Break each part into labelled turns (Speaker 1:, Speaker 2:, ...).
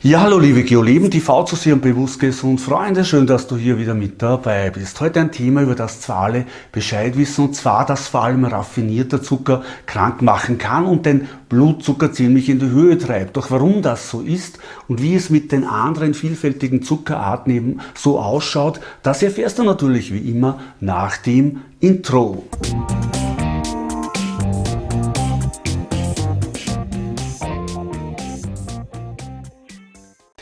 Speaker 1: Ja, hallo liebe Geoleben, TV zu sehen und bewusst gesund Freunde, schön, dass du hier wieder mit dabei bist. Heute ein Thema, über das zwar alle Bescheid wissen, und zwar, dass vor allem raffinierter Zucker krank machen kann und den Blutzucker ziemlich in die Höhe treibt. Doch warum das so ist und wie es mit den anderen vielfältigen Zuckerarten eben so ausschaut, das erfährst du natürlich wie immer nach dem Intro.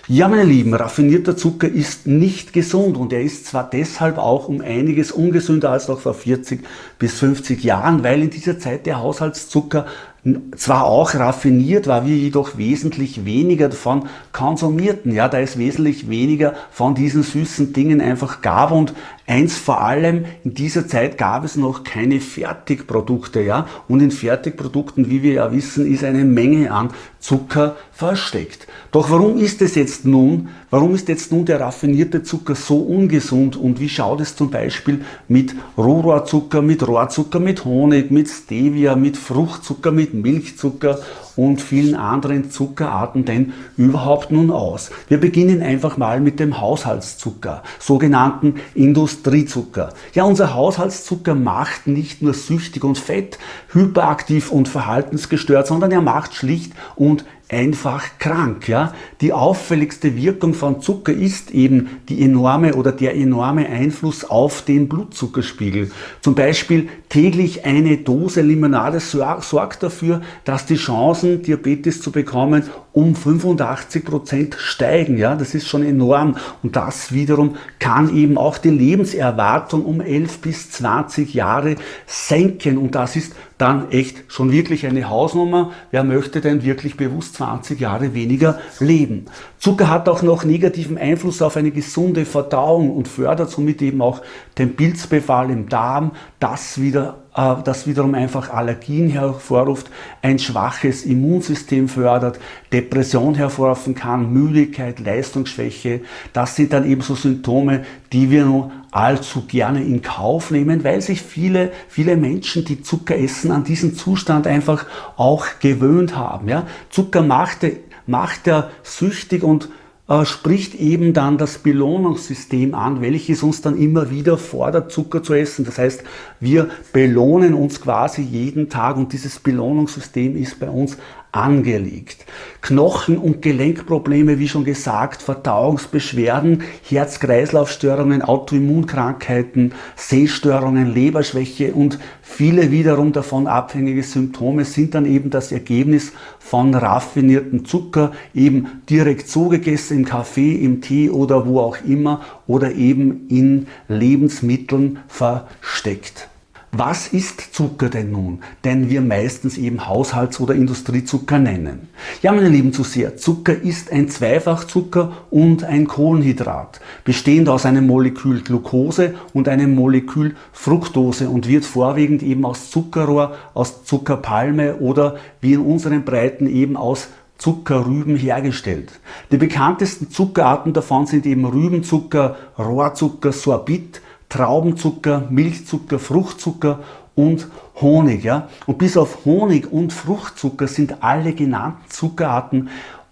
Speaker 1: Ja, meine Lieben, raffinierter Zucker ist nicht gesund und er ist zwar deshalb auch um einiges ungesünder als noch vor 40 bis 50 Jahren, weil in dieser Zeit der Haushaltszucker zwar auch raffiniert war, wir jedoch wesentlich weniger davon konsumierten. Ja, da es wesentlich weniger von diesen süßen Dingen einfach gab und eins vor allem, in dieser Zeit gab es noch keine Fertigprodukte. Ja, und in Fertigprodukten, wie wir ja wissen, ist eine Menge an Zucker versteckt. Doch warum ist es jetzt nun, warum ist jetzt nun der raffinierte Zucker so ungesund und wie schaut es zum Beispiel mit Rohrzucker, mit Rohrzucker, mit Honig, mit Stevia, mit Fruchtzucker, mit Milchzucker und vielen anderen Zuckerarten denn überhaupt nun aus? Wir beginnen einfach mal mit dem Haushaltszucker, sogenannten Industriezucker. Ja, unser Haushaltszucker macht nicht nur süchtig und fett, hyperaktiv und verhaltensgestört, sondern er macht schlicht und einfach krank. Ja? Die auffälligste Wirkung von Zucker ist eben die enorme oder der enorme Einfluss auf den Blutzuckerspiegel. Zum Beispiel täglich eine Dose Limonade sorgt dafür, dass die Chancen, Diabetes zu bekommen, um 85 Prozent steigen. Ja? Das ist schon enorm und das wiederum kann eben auch die Lebenserwartung um 11 bis 20 Jahre senken und das ist dann echt schon wirklich eine Hausnummer. Wer möchte denn wirklich bewusst 20 Jahre weniger leben? Zucker hat auch noch negativen Einfluss auf eine gesunde Verdauung und fördert somit eben auch den Pilzbefall im Darm, das wieder das wiederum einfach Allergien hervorruft, ein schwaches Immunsystem fördert, Depression hervorrufen kann, Müdigkeit, Leistungsschwäche. Das sind dann eben so Symptome, die wir nur allzu gerne in Kauf nehmen, weil sich viele, viele Menschen, die Zucker essen, an diesen Zustand einfach auch gewöhnt haben. Ja? Zucker macht, macht er süchtig und äh, spricht eben dann das Belohnungssystem an, welches uns dann immer wieder fordert, Zucker zu essen. Das heißt, wir belohnen uns quasi jeden Tag und dieses Belohnungssystem ist bei uns angelegt. Knochen- und Gelenkprobleme, wie schon gesagt, Verdauungsbeschwerden, Herz-Kreislauf-Störungen, Autoimmunkrankheiten, Sehstörungen, Leberschwäche und viele wiederum davon abhängige Symptome sind dann eben das Ergebnis von raffinierten Zucker, eben direkt so gegessen im Kaffee, im Tee oder wo auch immer oder eben in Lebensmitteln versteckt. Was ist Zucker denn nun, den wir meistens eben Haushalts- oder Industriezucker nennen? Ja, meine Lieben Zuseher, Zucker ist ein Zweifachzucker und ein Kohlenhydrat, bestehend aus einem Molekül Glucose und einem Molekül Fructose und wird vorwiegend eben aus Zuckerrohr, aus Zuckerpalme oder wie in unseren Breiten eben aus Zuckerrüben hergestellt. Die bekanntesten Zuckerarten davon sind eben Rübenzucker, Rohrzucker, Sorbit, Traubenzucker, Milchzucker, Fruchtzucker und Honig. Ja? Und bis auf Honig und Fruchtzucker sind alle genannten Zuckerarten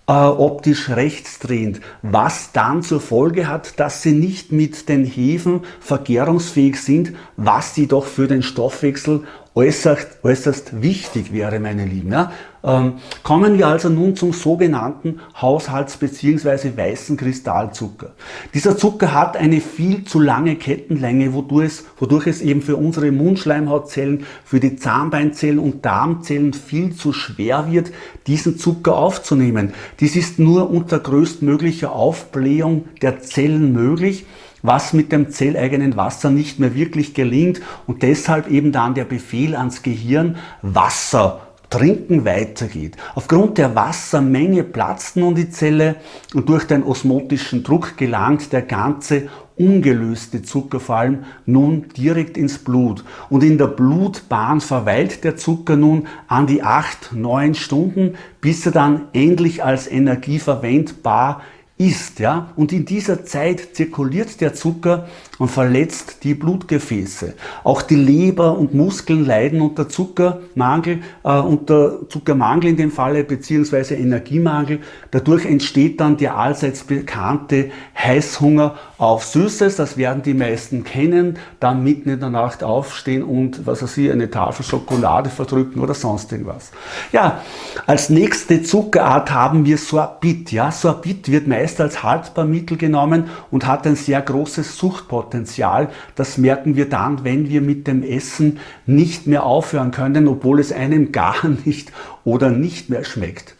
Speaker 1: äh, optisch rechtsdrehend, was dann zur Folge hat, dass sie nicht mit den Hefen vergärungsfähig sind, was jedoch für den Stoffwechsel äußerst, äußerst wichtig wäre, meine Lieben. Ja? Ähm, kommen wir also nun zum sogenannten Haushalts- bzw. weißen Kristallzucker. Dieser Zucker hat eine viel zu lange Kettenlänge, wodurch es, wodurch es eben für unsere Mundschleimhautzellen, für die Zahnbeinzellen und Darmzellen viel zu schwer wird, diesen Zucker aufzunehmen. Dies ist nur unter größtmöglicher Aufblähung der Zellen möglich was mit dem zelleigenen Wasser nicht mehr wirklich gelingt und deshalb eben dann der Befehl ans Gehirn, Wasser Trinken weitergeht. Aufgrund der Wassermenge platzt nun die Zelle und durch den osmotischen Druck gelangt der ganze ungelöste Zucker vor allem nun direkt ins Blut. Und in der Blutbahn verweilt der Zucker nun an die 8, 9 Stunden, bis er dann endlich als Energie verwendbar ist. Ja? Und in dieser Zeit zirkuliert der Zucker und verletzt die Blutgefäße. Auch die Leber und Muskeln leiden unter Zuckermangel, äh, unter Zuckermangel in dem Falle, beziehungsweise Energiemangel. Dadurch entsteht dann der allseits bekannte Heißhunger auf Süßes. Das werden die meisten kennen. Dann mitten in der Nacht aufstehen und, was weiß ich, eine Tafel Schokolade verdrücken oder sonst irgendwas. Ja, als nächste Zuckerart haben wir Sorbit. Ja, Sorbit wird meist als Haltbarmittel genommen und hat ein sehr großes Suchtpotenzial. Das merken wir dann, wenn wir mit dem Essen nicht mehr aufhören können, obwohl es einem gar nicht oder nicht mehr schmeckt.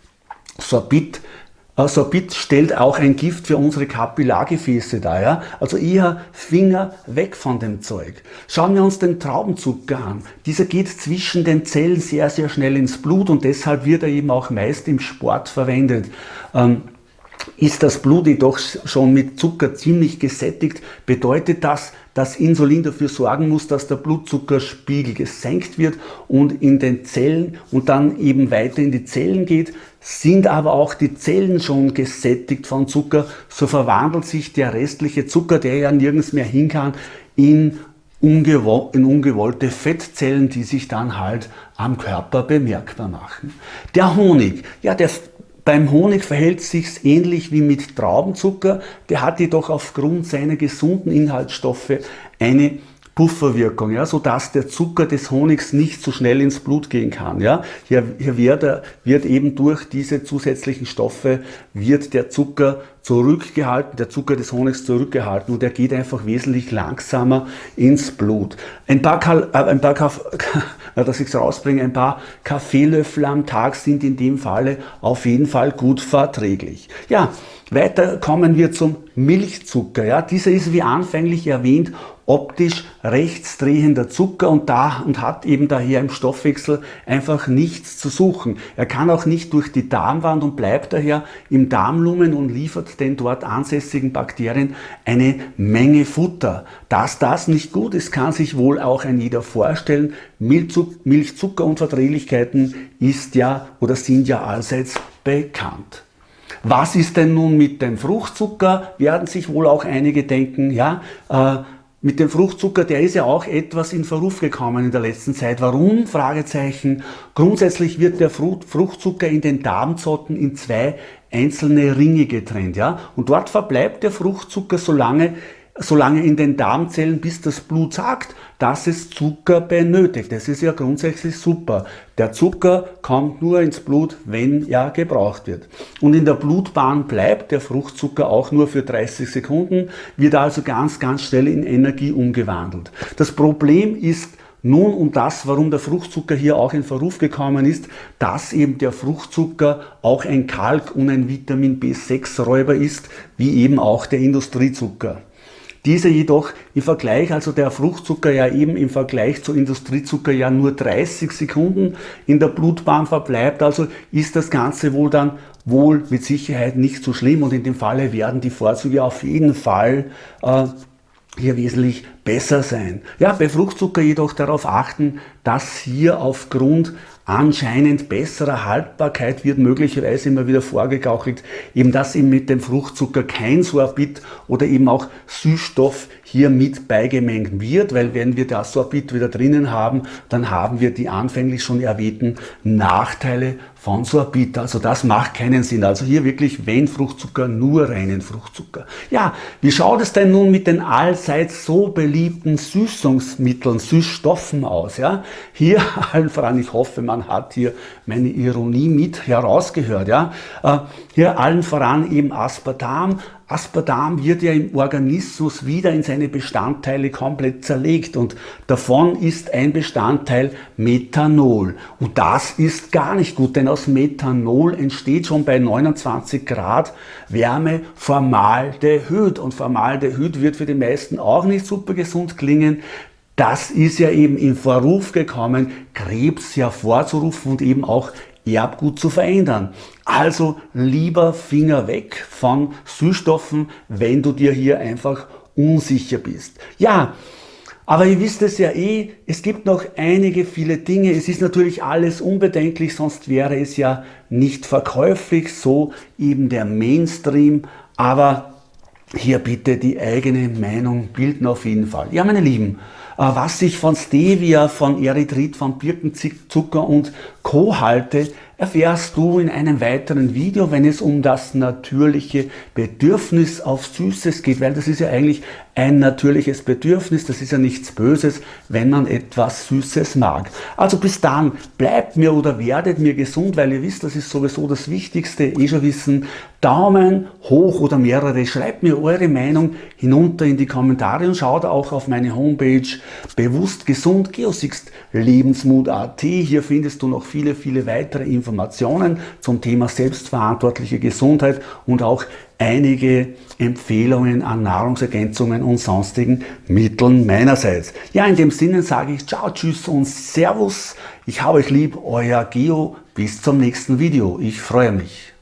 Speaker 1: Sorbit Sorbit stellt auch ein Gift für unsere Kapillargefäße dar. Ja? Also eher Finger weg von dem Zeug. Schauen wir uns den Traubenzucker an. Dieser geht zwischen den Zellen sehr, sehr schnell ins Blut und deshalb wird er eben auch meist im Sport verwendet. Ähm, ist das Blut jedoch schon mit Zucker ziemlich gesättigt, bedeutet das, dass Insulin dafür sorgen muss, dass der Blutzuckerspiegel gesenkt wird und in den Zellen und dann eben weiter in die Zellen geht. Sind aber auch die Zellen schon gesättigt von Zucker, so verwandelt sich der restliche Zucker, der ja nirgends mehr hin kann, in, ungewo in ungewollte Fettzellen, die sich dann halt am Körper bemerkbar machen. Der Honig, ja, der beim Honig verhält sich's ähnlich wie mit Traubenzucker, der hat jedoch aufgrund seiner gesunden Inhaltsstoffe eine Pufferwirkung, ja, sodass der Zucker des Honigs nicht so schnell ins Blut gehen kann. Ja. Hier, hier wird, wird eben durch diese zusätzlichen Stoffe wird der Zucker zurückgehalten, der Zucker des Honigs zurückgehalten und er geht einfach wesentlich langsamer ins Blut. Ein paar, äh, ein paar dass ich es rausbringe, ein paar Kaffeelöffel am Tag sind in dem Falle auf jeden Fall gut verträglich. Ja, weiter kommen wir zum Milchzucker. Ja, dieser ist wie anfänglich erwähnt optisch rechtsdrehender Zucker und, da, und hat eben daher im Stoffwechsel einfach nichts zu suchen. Er kann auch nicht durch die Darmwand und bleibt daher im Darmlumen und liefert den dort ansässigen Bakterien eine Menge Futter. Dass das nicht gut ist, kann sich wohl auch ein jeder vorstellen. Milchzuckerunverträglichkeiten ist ja oder sind ja allseits bekannt. Was ist denn nun mit dem Fruchtzucker? Werden sich wohl auch einige denken, ja, äh, mit dem Fruchtzucker, der ist ja auch etwas in Verruf gekommen in der letzten Zeit. Warum? Fragezeichen. Grundsätzlich wird der Fruchtzucker in den Darmzotten in zwei einzelne Ringe getrennt, ja. Und dort verbleibt der Fruchtzucker so lange, solange in den Darmzellen, bis das Blut sagt, dass es Zucker benötigt. Das ist ja grundsätzlich super. Der Zucker kommt nur ins Blut, wenn er gebraucht wird. Und in der Blutbahn bleibt der Fruchtzucker auch nur für 30 Sekunden, wird also ganz, ganz schnell in Energie umgewandelt. Das Problem ist, nun um das, warum der Fruchtzucker hier auch in Verruf gekommen ist, dass eben der Fruchtzucker auch ein Kalk- und ein Vitamin B6-Räuber ist, wie eben auch der Industriezucker. Dieser jedoch im Vergleich, also der Fruchtzucker ja eben im Vergleich zu Industriezucker ja nur 30 Sekunden in der Blutbahn verbleibt, also ist das Ganze wohl dann wohl mit Sicherheit nicht so schlimm und in dem Falle werden die Vorzüge auf jeden Fall äh, hier wesentlich besser sein. Ja, bei Fruchtzucker jedoch darauf achten, dass hier aufgrund anscheinend besserer Haltbarkeit wird möglicherweise immer wieder vorgegaukelt, eben dass eben mit dem Fruchtzucker kein Sorbit oder eben auch Süßstoff hier mit beigemengt wird, weil wenn wir das Sorbit wieder drinnen haben, dann haben wir die anfänglich schon erwähnten Nachteile von Sorbit. Also das macht keinen Sinn. Also hier wirklich, wenn Fruchtzucker, nur reinen Fruchtzucker. Ja, wie schaut es denn nun mit den allseits so beliebten Süßungsmitteln, Süßstoffen aus? Ja, hier allen voran, ich hoffe, man hat hier meine Ironie mit herausgehört. Ja, äh, hier allen voran eben Aspartam, Aspartam wird ja im Organismus wieder in seine Bestandteile komplett zerlegt und davon ist ein Bestandteil Methanol. Und das ist gar nicht gut, denn aus Methanol entsteht schon bei 29 Grad Wärme Formaldehyd und Formaldehyd wird für die meisten auch nicht super gesund klingen. Das ist ja eben in Verruf gekommen, Krebs hervorzurufen und eben auch Erbgut zu verändern. Also lieber Finger weg von Süßstoffen, wenn du dir hier einfach unsicher bist. Ja, aber ihr wisst es ja eh, es gibt noch einige viele Dinge. Es ist natürlich alles unbedenklich, sonst wäre es ja nicht verkäuflich, so eben der Mainstream. Aber hier bitte die eigene Meinung bilden auf jeden Fall. Ja, meine Lieben, was ich von Stevia, von Erythrit, von Birkenzucker und Co. halte, erfährst du in einem weiteren Video, wenn es um das natürliche Bedürfnis auf Süßes geht, weil das ist ja eigentlich ein natürliches Bedürfnis, das ist ja nichts Böses, wenn man etwas Süßes mag. Also bis dann, bleibt mir oder werdet mir gesund, weil ihr wisst, das ist sowieso das Wichtigste, eh schon wissen, Daumen hoch oder mehrere, schreibt mir eure Meinung hinunter in die Kommentare und schaut auch auf meine Homepage bewusst gesund Geosixt Lebensmut.at. Hier findest du noch viele, viele weitere Informationen zum Thema selbstverantwortliche Gesundheit und auch einige Empfehlungen an Nahrungsergänzungen und sonstigen Mitteln meinerseits. Ja, in dem Sinne sage ich Ciao, Tschüss und Servus. Ich habe euch lieb, euer Geo. Bis zum nächsten Video. Ich freue mich.